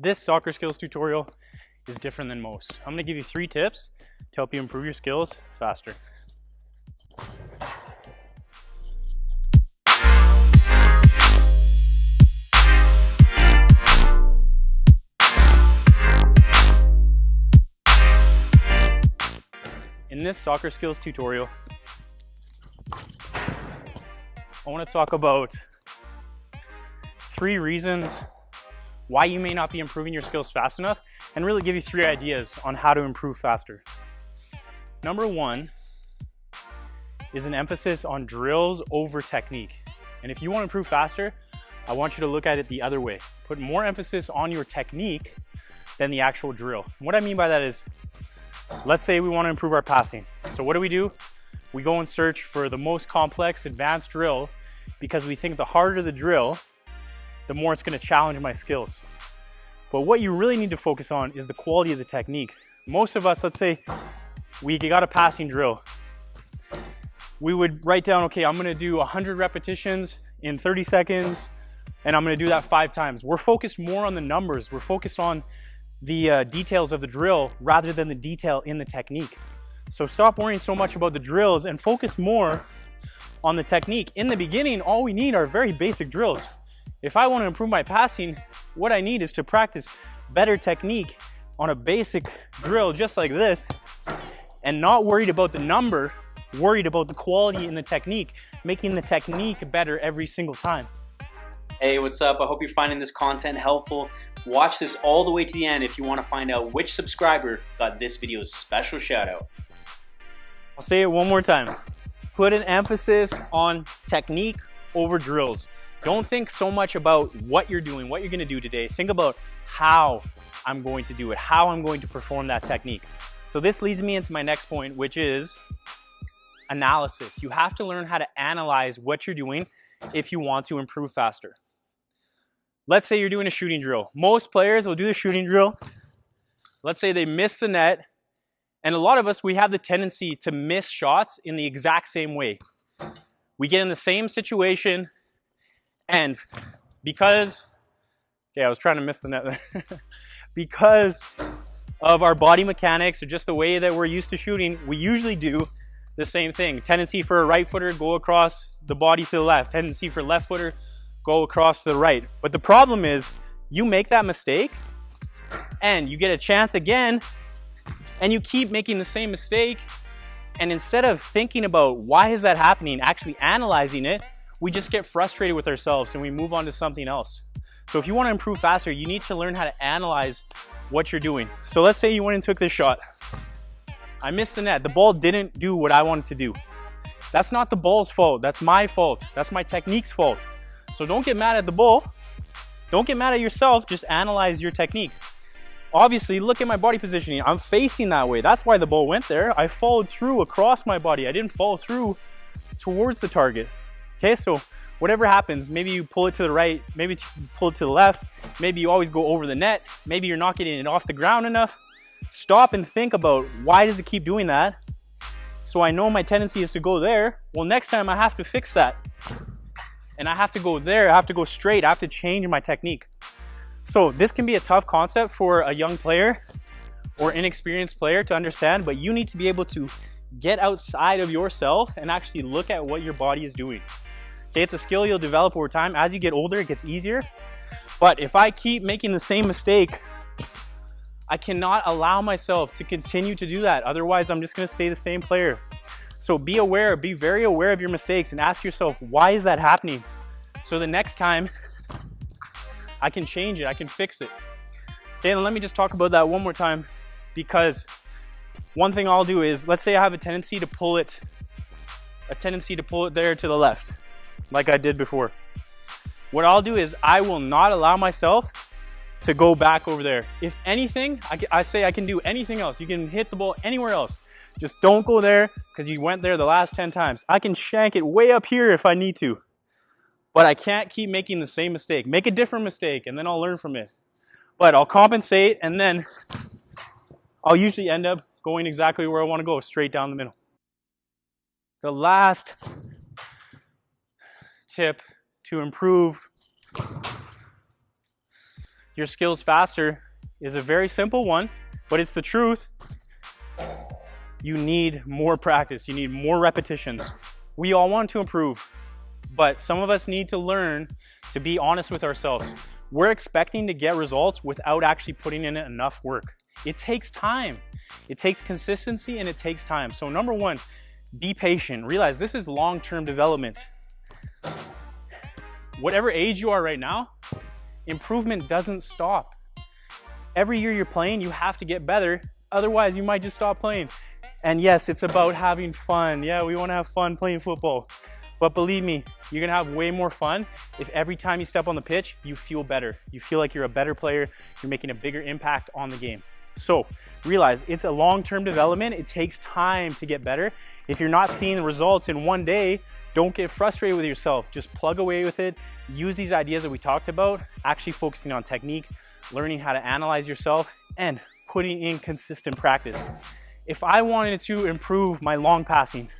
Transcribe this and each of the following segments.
This soccer skills tutorial is different than most. I'm gonna give you three tips to help you improve your skills faster. In this soccer skills tutorial, I want to talk about three reasons why you may not be improving your skills fast enough and really give you three ideas on how to improve faster. Number one is an emphasis on drills over technique. And if you want to improve faster, I want you to look at it the other way. Put more emphasis on your technique than the actual drill. What I mean by that is, let's say we want to improve our passing. So what do we do? We go and search for the most complex advanced drill because we think the harder the drill, the more it's gonna challenge my skills. But what you really need to focus on is the quality of the technique. Most of us, let's say we got a passing drill. We would write down, okay, I'm gonna do 100 repetitions in 30 seconds, and I'm gonna do that five times. We're focused more on the numbers. We're focused on the uh, details of the drill rather than the detail in the technique. So stop worrying so much about the drills and focus more on the technique. In the beginning, all we need are very basic drills. If I want to improve my passing, what I need is to practice better technique on a basic drill just like this and not worried about the number, worried about the quality in the technique, making the technique better every single time. Hey, what's up? I hope you're finding this content helpful. Watch this all the way to the end if you want to find out which subscriber got this video's special shout out. I'll say it one more time. Put an emphasis on technique over drills. Don't think so much about what you're doing, what you're gonna do today. Think about how I'm going to do it, how I'm going to perform that technique. So this leads me into my next point, which is analysis. You have to learn how to analyze what you're doing if you want to improve faster. Let's say you're doing a shooting drill. Most players will do the shooting drill. Let's say they miss the net. And a lot of us, we have the tendency to miss shots in the exact same way. We get in the same situation, and because, okay, I was trying to miss the net there. because of our body mechanics or just the way that we're used to shooting, we usually do the same thing. Tendency for a right footer, go across the body to the left. Tendency for left footer, go across to the right. But the problem is you make that mistake and you get a chance again and you keep making the same mistake. And instead of thinking about why is that happening, actually analyzing it, we just get frustrated with ourselves and we move on to something else. So if you want to improve faster, you need to learn how to analyze what you're doing. So let's say you went and took this shot. I missed the net. The ball didn't do what I wanted to do. That's not the ball's fault. That's my fault. That's my technique's fault. So don't get mad at the ball. Don't get mad at yourself. Just analyze your technique. Obviously, look at my body positioning. I'm facing that way. That's why the ball went there. I followed through across my body. I didn't fall through towards the target. Okay, so whatever happens, maybe you pull it to the right, maybe you pull it to the left, maybe you always go over the net, maybe you're not getting it off the ground enough. Stop and think about why does it keep doing that? So I know my tendency is to go there. Well, next time I have to fix that. And I have to go there, I have to go straight, I have to change my technique. So this can be a tough concept for a young player or inexperienced player to understand, but you need to be able to get outside of yourself and actually look at what your body is doing. Okay, it's a skill you'll develop over time. As you get older, it gets easier. But if I keep making the same mistake, I cannot allow myself to continue to do that. Otherwise, I'm just gonna stay the same player. So be aware, be very aware of your mistakes and ask yourself, why is that happening? So the next time, I can change it, I can fix it. Okay, and let me just talk about that one more time because one thing I'll do is, let's say I have a tendency to pull it, a tendency to pull it there to the left like I did before. What I'll do is I will not allow myself to go back over there. If anything, I, I say I can do anything else. You can hit the ball anywhere else. Just don't go there because you went there the last 10 times. I can shank it way up here if I need to. But I can't keep making the same mistake. Make a different mistake and then I'll learn from it. But I'll compensate and then I'll usually end up going exactly where I want to go, straight down the middle. The last tip to improve your skills faster is a very simple one, but it's the truth. You need more practice. You need more repetitions. We all want to improve, but some of us need to learn to be honest with ourselves. We're expecting to get results without actually putting in enough work. It takes time. It takes consistency and it takes time. So number one, be patient. Realize this is long-term development. Whatever age you are right now, improvement doesn't stop. Every year you're playing, you have to get better. Otherwise, you might just stop playing. And yes, it's about having fun. Yeah, we want to have fun playing football. But believe me, you're gonna have way more fun if every time you step on the pitch, you feel better. You feel like you're a better player, you're making a bigger impact on the game. So realize it's a long-term development. It takes time to get better. If you're not seeing the results in one day, don't get frustrated with yourself. Just plug away with it. Use these ideas that we talked about, actually focusing on technique, learning how to analyze yourself, and putting in consistent practice. If I wanted to improve my long passing,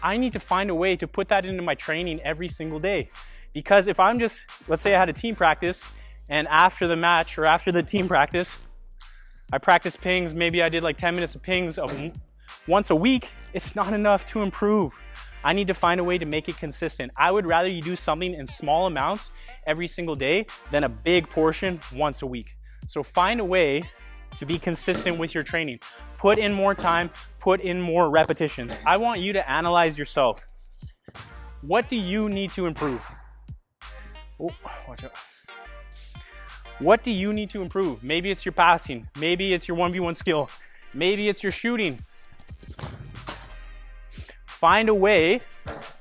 I need to find a way to put that into my training every single day. Because if I'm just, let's say I had a team practice and after the match or after the team practice, I practice pings, maybe I did like 10 minutes of pings once a week, it's not enough to improve. I need to find a way to make it consistent. I would rather you do something in small amounts every single day than a big portion once a week. So find a way to be consistent with your training. Put in more time, put in more repetitions. I want you to analyze yourself. What do you need to improve? Oh, watch out. What do you need to improve? Maybe it's your passing. Maybe it's your 1v1 skill. Maybe it's your shooting. Find a way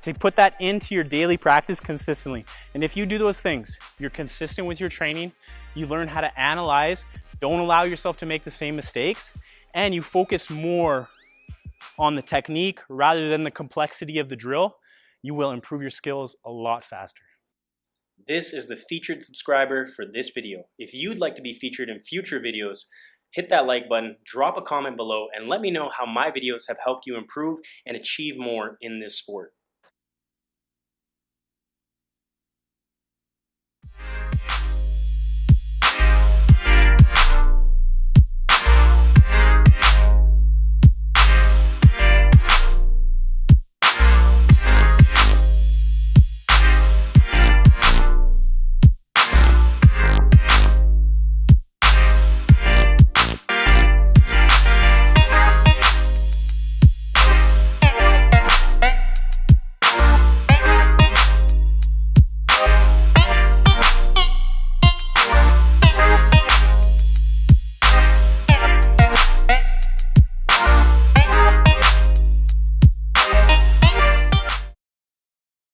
to put that into your daily practice consistently. And if you do those things, you're consistent with your training, you learn how to analyze, don't allow yourself to make the same mistakes, and you focus more on the technique rather than the complexity of the drill, you will improve your skills a lot faster. This is the featured subscriber for this video. If you'd like to be featured in future videos, hit that like button, drop a comment below, and let me know how my videos have helped you improve and achieve more in this sport.